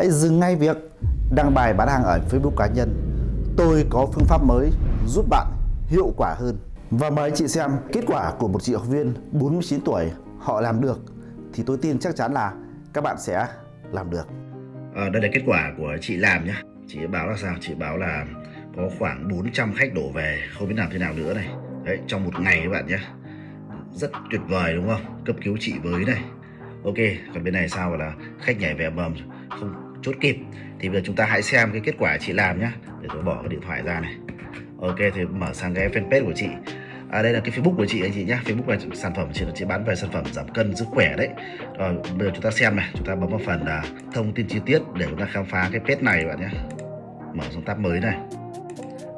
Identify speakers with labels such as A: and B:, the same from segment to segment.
A: hãy dừng ngay việc đăng bài bán hàng ở Facebook cá nhân. Tôi có phương pháp mới giúp bạn hiệu quả hơn. Và mời chị xem kết quả của một chị học viên 49 tuổi họ làm được thì tôi tin chắc chắn là các bạn sẽ làm được.
B: À, đây là kết quả của chị làm nhá. Chị báo là sao? Chị báo là có khoảng 400 khách đổ về không biết làm thế nào nữa này. Đấy, trong một ngày các bạn nhé. Rất tuyệt vời đúng không? Cấp cứu chị với này. Ok, còn bên này sao là khách nhảy về mầm không chốt kịp. Thì bây giờ chúng ta hãy xem cái kết quả chị làm nhá. Để tôi bỏ cái điện thoại ra này. Ok thì mở sang cái fanpage của chị. À, đây là cái Facebook của chị anh chị nhé Facebook là sản phẩm chị chị bán về sản phẩm giảm cân sức khỏe đấy. Rồi bây giờ chúng ta xem này. Chúng ta bấm vào phần là thông tin chi tiết để chúng ta khám phá cái page này bạn nhé mở xuống tab mới này.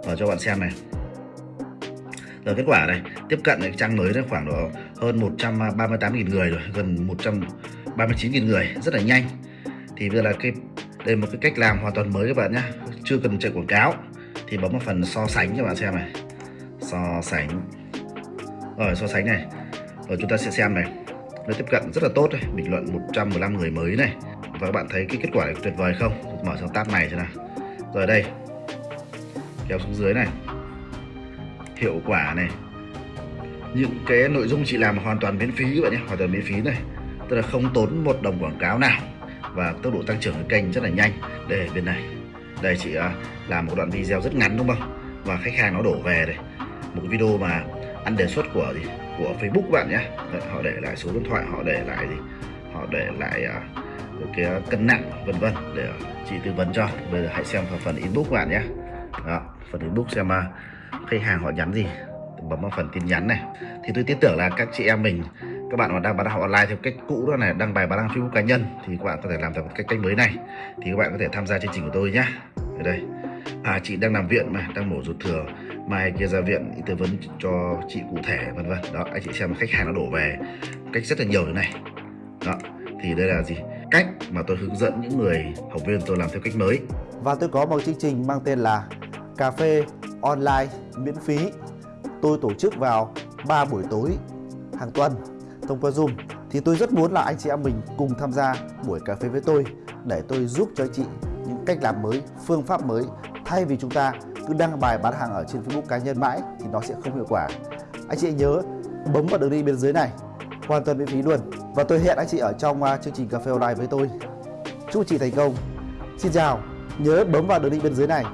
B: Mở cho bạn xem này. Rồi kết quả này. Tiếp cận cái trang mới đấy khoảng độ hơn 138.000 người rồi gần 139.000 người. Rất là nhanh. Thì bây giờ là cái đây một cái cách làm hoàn toàn mới các bạn nhé chưa cần chạy quảng cáo. Thì bấm vào phần so sánh cho bạn xem này. So sánh. Rồi, so sánh này. Rồi chúng ta sẽ xem này. Nó tiếp cận rất là tốt này bình luận 115 người mới này. Và các bạn thấy cái kết quả này tuyệt vời không? Mở sang tab này xem nào. Rồi đây. Kéo xuống dưới này. Hiệu quả này. Những cái nội dung chị làm hoàn toàn miễn phí các bạn nhé. Hoàn toàn miễn phí này. Tức là không tốn một đồng quảng cáo nào và tốc độ tăng trưởng của kênh rất là nhanh. Đây bên này. Đây chị à, làm một đoạn video rất ngắn đúng không? Và khách hàng nó đổ về đây. Một video mà ăn đề xuất của gì? Của Facebook bạn nhé. Đấy, họ để lại số điện thoại họ để lại gì? Họ để lại uh, cái cân nặng vân vân để chị tư vấn cho. Bây giờ hãy xem vào phần inbox bạn nhé. Đó, phần inbox xem uh, khách hàng họ nhắn gì. Bấm vào phần tin nhắn này. Thì tôi tin tưởng là các chị em mình các bạn mà đang bán hàng online theo cách cũ đó này đăng bài bán hàng Facebook cá nhân thì các bạn có thể làm theo cách cách mới này. Thì các bạn có thể tham gia chương trình của tôi nhé ở đây. À chị đang nằm viện mà, đang mổ ruột thừa. Mai kia ra viện tư vấn cho chị cụ thể, vân vân. Đó, anh chị xem khách hàng nó đổ về cách rất là nhiều thế này. Đó, thì đây là gì? Cách mà tôi hướng dẫn những người học viên tôi làm theo cách mới.
A: Và tôi có một chương trình mang tên là cà phê online miễn phí. Tôi tổ chức vào 3 buổi tối, hàng tuần thông qua Zoom thì tôi rất muốn là anh chị em mình cùng tham gia buổi cà phê với tôi để tôi giúp cho chị những cách làm mới, phương pháp mới thay vì chúng ta cứ đăng bài bán hàng ở trên Facebook cá nhân mãi thì nó sẽ không hiệu quả. Anh chị nhớ bấm vào đường link bên dưới này hoàn toàn miễn phí luôn và tôi hẹn anh chị ở trong à, chương trình cà phê online với tôi. Chúc chị thành công. Xin chào, nhớ bấm vào đường link bên dưới này